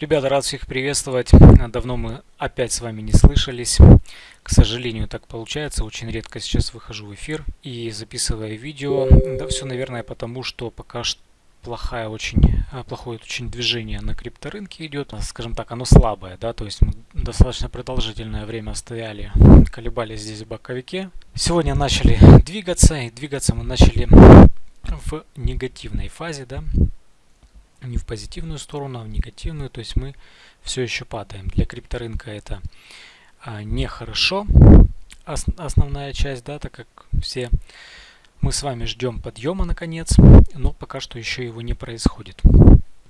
Ребята, рад всех приветствовать. Давно мы опять с вами не слышались. К сожалению, так получается. Очень редко сейчас выхожу в эфир и записываю видео. Да все, наверное, потому что пока что плохая очень, а, плохое очень движение на крипторынке идет. Скажем так, оно слабое, да, то есть мы достаточно продолжительное время стояли, колебались здесь в боковике. Сегодня начали двигаться, и двигаться мы начали в негативной фазе, да, не в позитивную сторону, а в негативную. То есть мы все еще падаем. Для крипторынка это а, нехорошо, ос основная часть, да, так как все мы с вами ждем подъема наконец, но пока что еще его не происходит.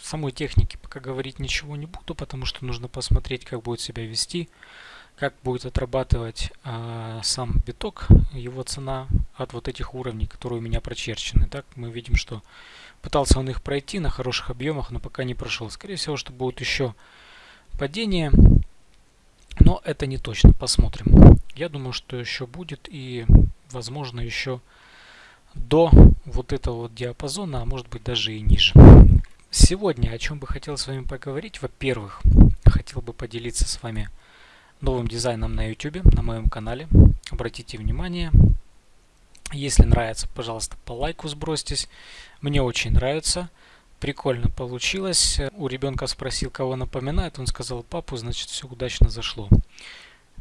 Самой технике пока говорить ничего не буду, потому что нужно посмотреть, как будет себя вести, как будет отрабатывать а, сам биток, его цена от вот этих уровней, которые у меня прочерчены. Так мы видим, что Пытался он их пройти на хороших объемах, но пока не прошел. Скорее всего, что будет еще падение. Но это не точно. Посмотрим. Я думаю, что еще будет и, возможно, еще до вот этого вот диапазона, а может быть даже и ниже. Сегодня о чем бы хотел с вами поговорить. Во-первых, хотел бы поделиться с вами новым дизайном на YouTube, на моем канале. Обратите внимание, если нравится, пожалуйста, по лайку сбросьтесь. Мне очень нравится. Прикольно получилось. У ребенка спросил, кого напоминает. Он сказал папу, значит все удачно зашло.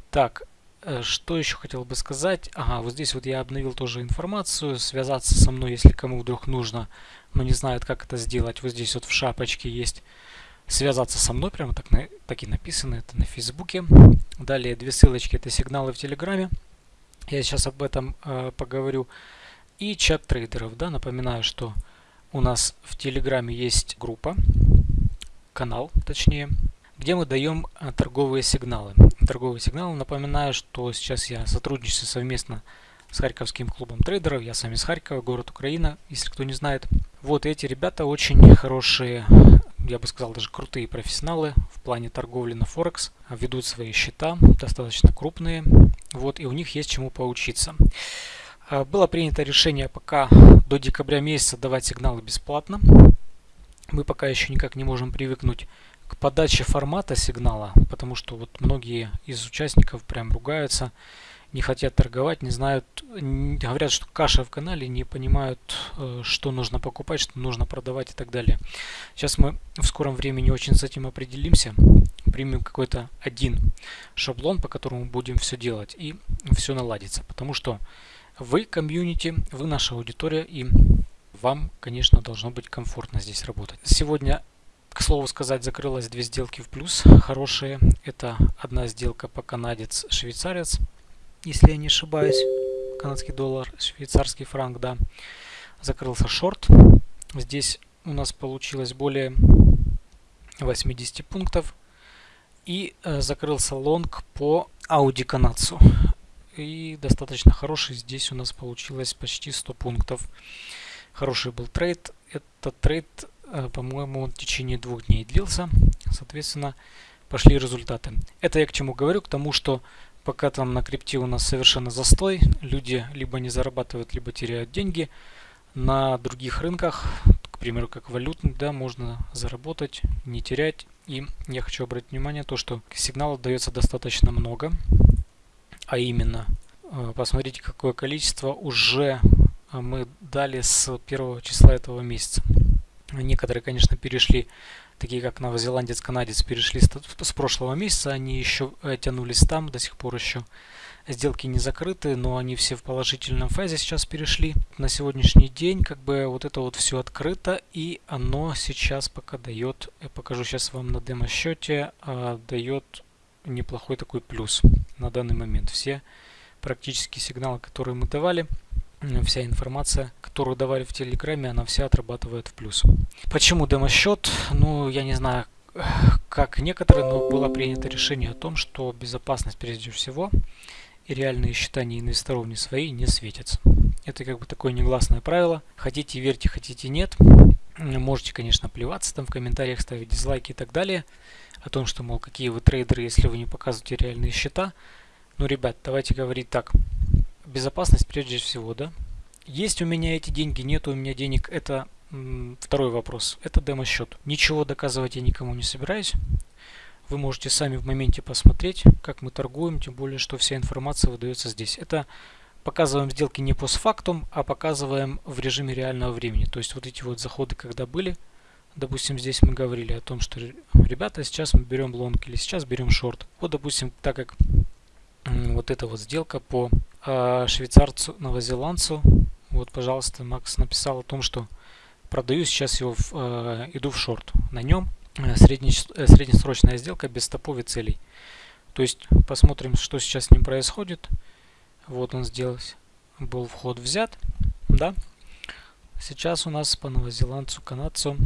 Так, э, что еще хотел бы сказать? Ага, вот здесь вот я обновил тоже информацию. Связаться со мной, если кому вдруг нужно, но не знает, как это сделать. Вот здесь вот в шапочке есть связаться со мной, прямо так, так и написано, это на Фейсбуке. Далее две ссылочки, это сигналы в Телеграме. Я сейчас об этом э, поговорю. И чат трейдеров. Да, напоминаю, что у нас в Телеграме есть группа, канал точнее, где мы даем э, торговые сигналы. Торговые сигналы, напоминаю, что сейчас я сотрудничаю совместно с Харьковским клубом трейдеров. Я сам из Харькова, город Украина, если кто не знает. Вот эти ребята очень хорошие, я бы сказал, даже крутые профессионалы в плане торговли на Форекс. Ведут свои счета, достаточно крупные. Вот, и у них есть чему поучиться. А, было принято решение пока до декабря месяца давать сигналы бесплатно. Мы пока еще никак не можем привыкнуть к подаче формата сигнала, потому что вот многие из участников прям ругаются не хотят торговать, не знают, говорят, что каша в канале, не понимают, э, что нужно покупать, что нужно продавать и так далее. Сейчас мы в скором времени очень с этим определимся, примем какой-то один шаблон, по которому будем все делать и все наладится. Потому что вы комьюнити, вы наша аудитория и вам, конечно, должно быть комфортно здесь работать. Сегодня к слову сказать, закрылось две сделки в плюс, хорошие. Это одна сделка по канадец-швейцарец если я не ошибаюсь, канадский доллар, швейцарский франк, да, закрылся шорт. Здесь у нас получилось более 80 пунктов. И э, закрылся лонг по ауди канадцу. И достаточно хороший. Здесь у нас получилось почти 100 пунктов. Хороший был трейд. Этот трейд, э, по-моему, в течение двух дней длился. Соответственно, пошли результаты. Это я к чему говорю? К тому, что Пока там на крипте у нас совершенно застой, люди либо не зарабатывают, либо теряют деньги. На других рынках, к примеру, как валютный, да, можно заработать, не терять. И я хочу обратить внимание то, что сигналов дается достаточно много. А именно, э, посмотрите, какое количество уже э, мы дали с первого числа этого месяца. Некоторые, конечно, перешли такие как новозеландец, канадец, перешли с прошлого месяца, они еще э, тянулись там, до сих пор еще сделки не закрыты, но они все в положительном фазе сейчас перешли. На сегодняшний день как бы вот это вот все открыто и оно сейчас пока дает, я покажу сейчас вам на демо счете, а, дает неплохой такой плюс на данный момент. Все практически сигналы, которые мы давали, вся информация, которую давали в Телеграме, она вся отрабатывает в плюс. Почему демо-счет? Ну, я не знаю, как некоторые, но было принято решение о том, что безопасность прежде всего и реальные считания инвесторов не свои не светятся. Это как бы такое негласное правило. Хотите верьте, хотите нет. Можете, конечно, плеваться там в комментариях, ставить дизлайки и так далее. О том, что, мол, какие вы трейдеры, если вы не показываете реальные счета. Ну, ребят, давайте говорить так безопасность прежде всего, да. Есть у меня эти деньги, нет у меня денег, это второй вопрос. Это демо-счет. Ничего доказывать я никому не собираюсь. Вы можете сами в моменте посмотреть, как мы торгуем, тем более, что вся информация выдается здесь. Это показываем сделки не постфактум, а показываем в режиме реального времени. То есть вот эти вот заходы, когда были, допустим, здесь мы говорили о том, что, ребята, сейчас мы берем лонг или сейчас берем шорт. Вот, допустим, так как вот эта вот сделка по швейцарцу, новозеландцу, вот, пожалуйста, Макс написал о том, что продаю сейчас его, в, э, иду в шорт. На нем э, средне, э, среднесрочная сделка без стопов и целей. То есть посмотрим, что сейчас с ним происходит. Вот он сделался. Был вход взят. Да. Сейчас у нас по новозеландцу, канадцу.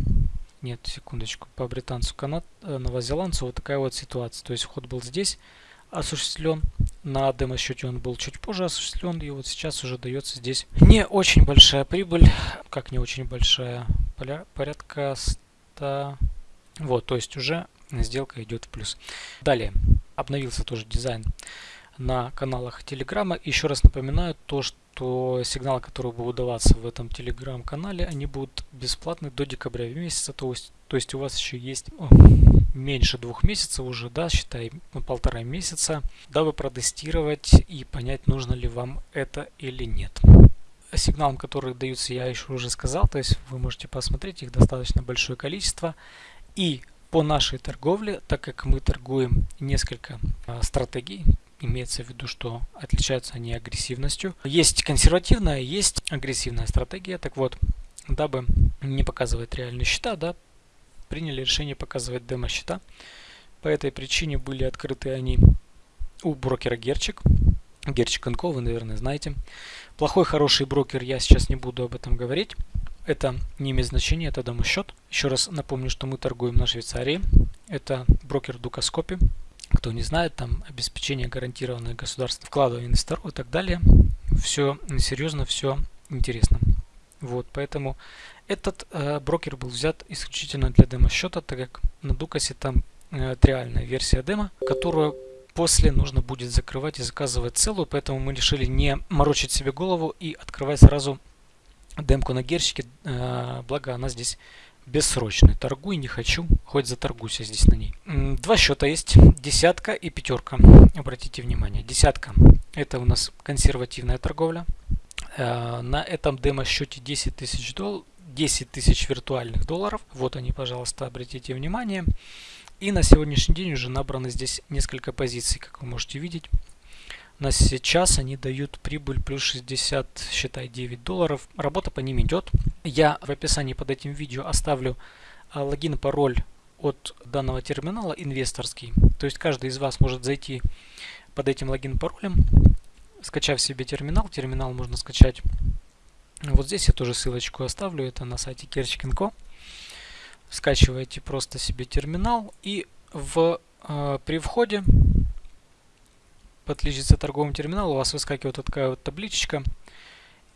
Нет, секундочку. По британцу, канад, э, новозеландцу вот такая вот ситуация. То есть вход был здесь осуществлен. На демо-счете он был чуть позже осуществлен. И вот сейчас уже дается здесь не очень большая прибыль. Как не очень большая? Порядка 100... Вот, то есть уже сделка идет в плюс. Далее. Обновился тоже дизайн на каналах Телеграма. Еще раз напоминаю то, что сигналы, которые будут даваться в этом Телеграм-канале, они будут бесплатны до декабря месяца. То есть, то есть у вас еще есть меньше двух месяцев уже, да, считай, ну, полтора месяца, дабы протестировать и понять, нужно ли вам это или нет. Сигналам, которые даются, я еще уже сказал, то есть вы можете посмотреть, их достаточно большое количество. И по нашей торговле, так как мы торгуем несколько а, стратегий, имеется в виду, что отличаются они агрессивностью. Есть консервативная, есть агрессивная стратегия. Так вот, дабы не показывать реальные счета, да, приняли решение показывать демо-счета. По этой причине были открыты они у брокера Герчик. Герчик Co, вы, наверное, знаете. Плохой, хороший брокер, я сейчас не буду об этом говорить. Это не имеет значения, это демо-счет. Еще раз напомню, что мы торгуем на Швейцарии. Это брокер Дукаскопи. Кто не знает, там обеспечение гарантированное государство, вкладывание инвесторов и так далее. Все серьезно, все интересно. Вот, поэтому этот э, брокер был взят исключительно для демо-счета, так как на Дукасе там э, реальная версия демо, которую после нужно будет закрывать и заказывать целую, поэтому мы решили не морочить себе голову и открывать сразу демку на герщике, э, благо она здесь бессрочный. Торгуй не хочу, хоть заторгуйся здесь на ней. Два счета есть, десятка и пятерка. Обратите внимание, десятка это у нас консервативная торговля. Э, на этом демо-счете 10 тысяч долларов. 10 тысяч виртуальных долларов. Вот они, пожалуйста, обратите внимание. И на сегодняшний день уже набрано здесь несколько позиций, как вы можете видеть. На сейчас они дают прибыль плюс 60, считай, 9 долларов. Работа по ним идет. Я в описании под этим видео оставлю а, логин, пароль от данного терминала инвесторский. То есть каждый из вас может зайти под этим логин паролем, скачав себе терминал. Терминал можно скачать. Вот здесь я тоже ссылочку оставлю. Это на сайте Kerchkin.co. Скачиваете просто себе терминал и в, э, при входе подключиться к торговому терминалу, у вас выскакивает вот такая вот табличечка.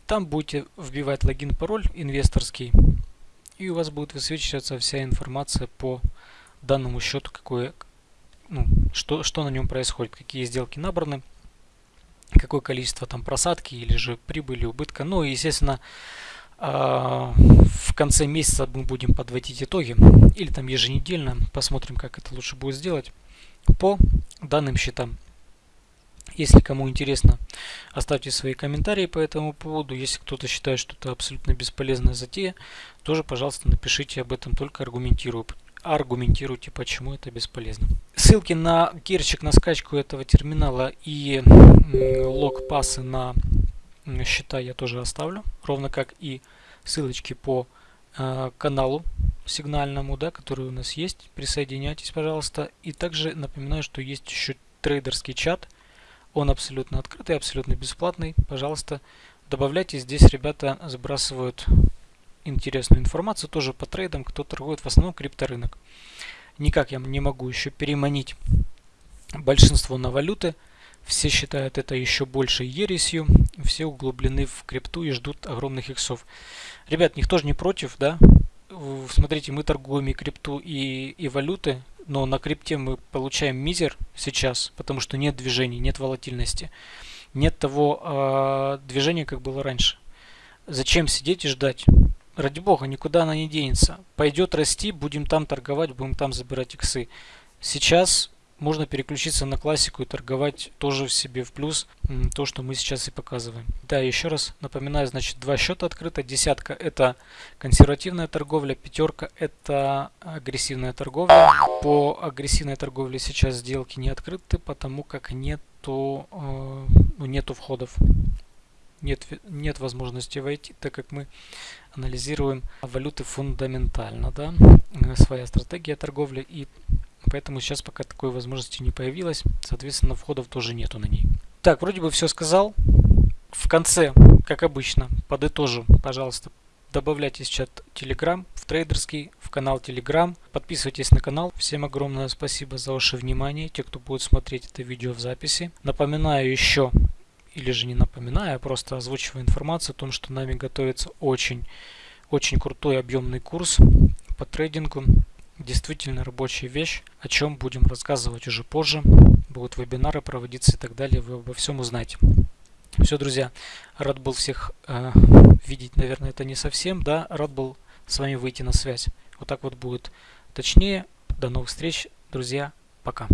Там будете вбивать логин, пароль инвесторский, и у вас будет высвечиваться вся информация по данному счету, какое, ну, что, что на нем происходит, какие сделки набраны, какое количество там просадки или же прибыли, убытка. Ну и, естественно, а, в конце месяца мы будем подводить итоги или там еженедельно, посмотрим, как это лучше будет сделать по данным счетам. Если кому интересно, оставьте свои комментарии по этому поводу. Если кто-то считает, что это абсолютно бесполезная затея, тоже, пожалуйста, напишите об этом, только аргументирую, аргументируйте, почему это бесполезно. Ссылки на керчик, на скачку этого терминала и лог пасы на счета я тоже оставлю, ровно как и ссылочки по э, каналу сигнальному, да, который у нас есть. Присоединяйтесь, пожалуйста. И также напоминаю, что есть еще трейдерский чат, он абсолютно открытый, абсолютно бесплатный. Пожалуйста, добавляйте. Здесь ребята сбрасывают интересную информацию тоже по трейдам, кто торгует в основном крипторынок. Никак я не могу еще переманить большинство на валюты. Все считают это еще большей ересью. Все углублены в крипту и ждут огромных иксов. Ребят, никто же не против, да? Смотрите, мы торгуем и крипту, и, и валюты но на крипте мы получаем мизер сейчас, потому что нет движений, нет волатильности, нет того э, движения, как было раньше. Зачем сидеть и ждать? Ради бога, никуда она не денется. Пойдет расти, будем там торговать, будем там забирать иксы. Сейчас можно переключиться на классику и торговать тоже в себе в плюс то, что мы сейчас и показываем. Да, еще раз напоминаю, значит, два счета открыто. Десятка это консервативная торговля, пятерка это агрессивная торговля. По агрессивной торговле сейчас сделки не открыты, потому как нету, э, ну, нету входов. Нет, нет возможности войти, так как мы анализируем валюты фундаментально. Да? Своя стратегия торговли и Поэтому сейчас пока такой возможности не появилось. Соответственно, входов тоже нету на ней. Так, вроде бы все сказал. В конце, как обычно, подытожу, пожалуйста, добавляйтесь в чат Telegram, в трейдерский, в канал Telegram. Подписывайтесь на канал. Всем огромное спасибо за ваше внимание, те, кто будет смотреть это видео в записи. Напоминаю еще, или же не напоминаю, а просто озвучиваю информацию о том, что нами готовится очень, очень крутой объемный курс по трейдингу действительно рабочая вещь, о чем будем рассказывать уже позже. Будут вебинары проводиться и так далее, вы обо всем узнаете. Все, друзья, рад был всех э, видеть, наверное, это не совсем, да, рад был с вами выйти на связь. Вот так вот будет точнее. До новых встреч, друзья, пока.